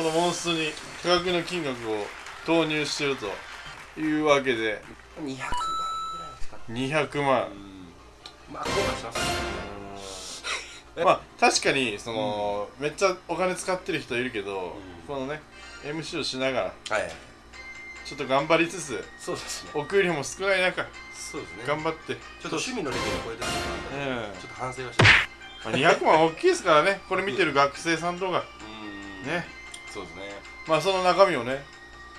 このモンストに価格の金額を投入してるというわけで。200万ぐらいですかね。200万。まあ後悔します。まあ確かにその、めっちゃお金使ってる人いるけど、ん。このね MC をしながらはい。ちょっと頑張りつつそうですね。お給料も少ない中そうですね。頑張って。ちょっと趣味のレベルを超えてるのがあったんでうんちょっと反省はしてます。まあ、200万大きいですからね。これ見てる学生さんとか。うん。ねそうですね。まあその中身をね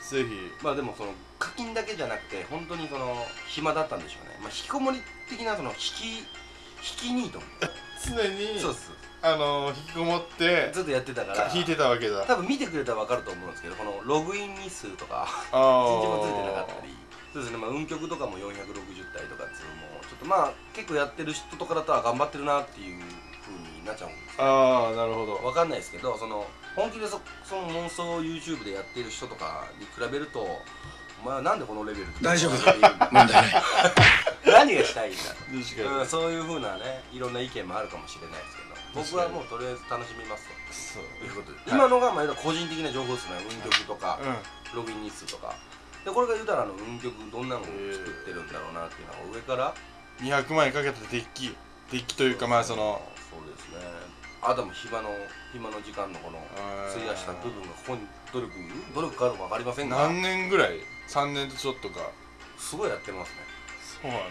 ぜひ。まあでもその課金だけじゃなくて本当にその暇だったんでしょうね。まあ引きこもり的なその引き引きニート常にそうです。あの引きこもってずっとやってたから。弾いてたわけだ。多分見てくれたら分かると思うんですけどこのログイン日数とかあ一日もついてなかったり。そうですね。まあ運曲とかも460体とかっていうのもちょっとまあ結構やってる人とかだったら頑張ってるなっていう風になっちゃうんですああなるほど。わかんないですけどその本気でそその妄想を YouTube でやってる人とかに比べるとお前はなんでこのレベルで大丈夫？だ 問題ない。何がしたいんだ？と確かに、うん、そういうふうなねいろんな意見もあるかもしれないですけど僕はもうとりあえず楽しみますと。いうことで、今のがまあ個人的な情報ですね。運曲とか、うログイン日数とか。でこれが言うたらあの運曲どんなのを作ってるんだろうなっていうのを上から。ん200万円かけたデッキデッキというかまあそのそうですねあとも暇の暇の時間のこの費やした部分がここに努力努力かどうか分かりませんが。何年ぐらい？3年とちょっとか。すごいやってますね。そうやな、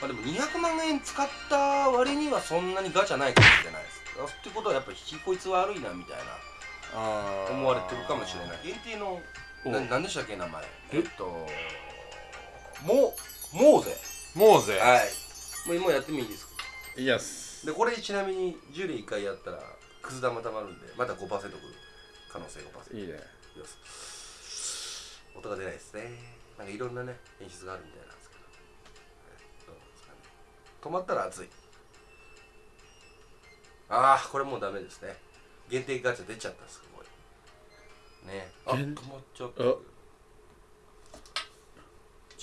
まあでも200万円使った割にはそんなにガチャないかもしれないです。ってことはやっぱ引きこいつ悪いなみたいな。思われてるかもしれない。限定のおな何でしたっけ名前？え？えっとモモーゼもうぜ。はい。もうもうやってもいいですか？いやっすでこれちなみに10連1回やったらくす玉たまるんでまた5%くる可能性5%いいね。いきます。音が出ないですね。なんかいろんなね演出があるみたいなんですけど。どうですかね。止まったら熱い。ああこれもうダメですね。限定ガチャ出ちゃったすごい。ね。あ止限まっちゃったあ。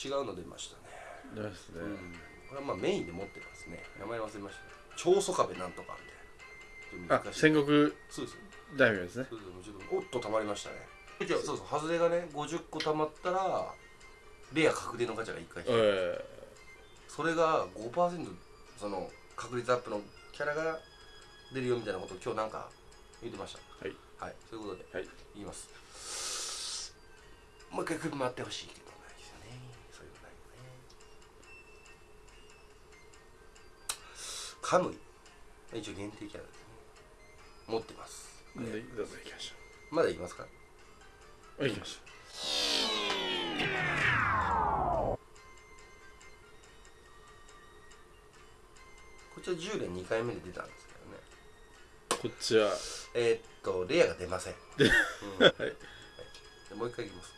違うの出ましたね。ですね、うん。これはまあメインで持ってますね。名前忘れました超ソカベなんとかみたいな。あ戦国そうですよ大名ですね。そうそうちょっとおっとたまりましたね。じゃあそうそう外れがね50個たまったらレア確定のガチャが1回引くえそれが5%その確率アップのキャラが出るよみたいなことを今日なんか言ってました。はい。はい。そういうことではい。言います。もう一回首回ってほしいカムイ。一応限定キャラですね。持ってます。えで？どうぞ行きましまだいきますか？ょう行きましこっちは10連2回目で出たんですけどね。ょうこっちは。えーっとレアが出ません、で うん。はい。でもう一回いきます、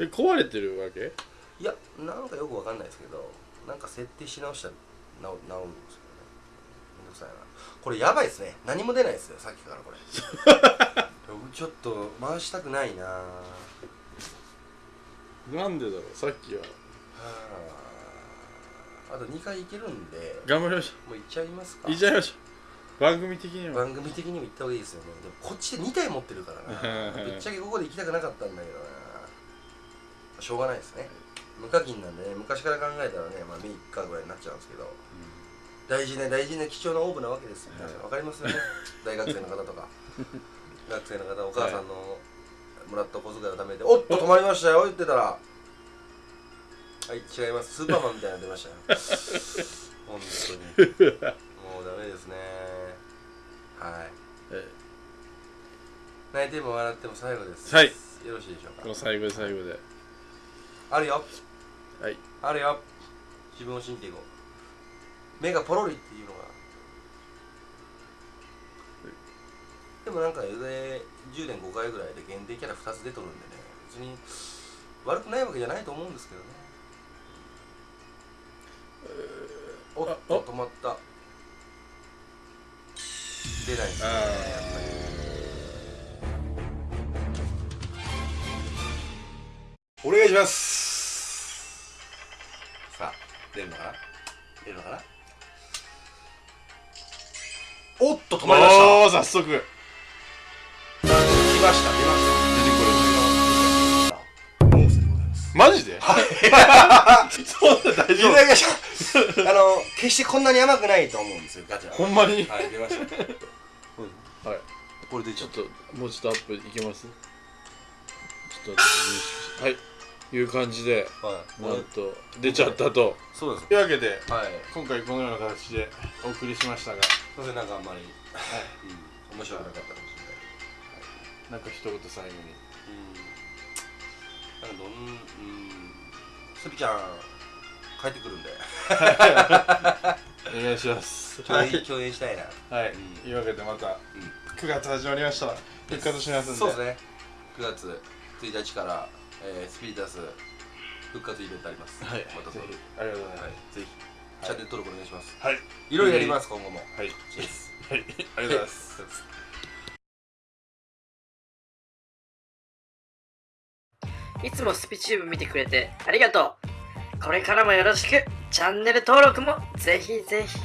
え壊れてるわけ？いやなんかよくわかんないですけどなんか設定し直したら直治るんですよね。めんどくさいな。これやばいですね。何も出ないですよさっきからこれ。ちょっと回したくないな。はなんでだろうさっきは。あ。あと2回いけるんで頑張りましもういっちゃいますか。ょう行っちゃいましょう。番組的には。番組的にも行った方がいいですよね。でもこっちで2体持ってるからな。ぶっちゃけここで行きたくなかったんだけどな。しょうがないですね無課金なんでね昔から考えたらねまあ3日ぐらいになっちゃうんですけど大事な大事な貴重なオーブなわけですよはい。わかりますよね。大学生の方とか。学生の方お母さんのもらった小遣いを貯めておっと止まりましたよ言ってたら。はい違います。スーパーマンみたいなの出ましたよ。本当に。もうダメですね。はい。え泣いても笑っても最後です。はい。よろしいでしょうか。この最後で最後で。あるよはい。あるよ。自分を信じていこう。目がポロリっていうのが。でもなんかで10年5回ぐらいで限定キャラ2つ出とるんでね。別に悪くないわけじゃないと思うんですけどね。おっあと止まった。出ないですねやっぱり。お願いします出るのかな？出るのかな？おっと止まりました。おお早速。来ました出ました。モーセでございますれマジで？そんな大丈いただきましたあの決してこんなに甘くないと思うんですよガチャ。夫ほんまに？はい出ました。はい。これでちょっともうちょっとアップいけます？ちょっとはいいう感じではい。なんと出ちゃったと。そうです。というわけではい。今回このような形でお送りしましたがすいませんなんかあんまりうん。面白くなかったかもしれないなんか一言最後に。うん。なんかどんうん。スピちゃん帰ってくるんで。お願いします。共演共演したいな。はい、うん。というわけでまたうん。9月始まりました。復活しますんで。そうですね。9月1日から、えースピリタス復活イベントあります。はい。またぜひ。ありがとうございます、はい。ぜひ。チャンネル登録お願いします。はい。いろいろやります今後も。はい。チェイス。はい。ありがとうございます。いつもスピチューブ見てくれてありがとう。これからもよろしく。チャンネル登録もぜひぜひ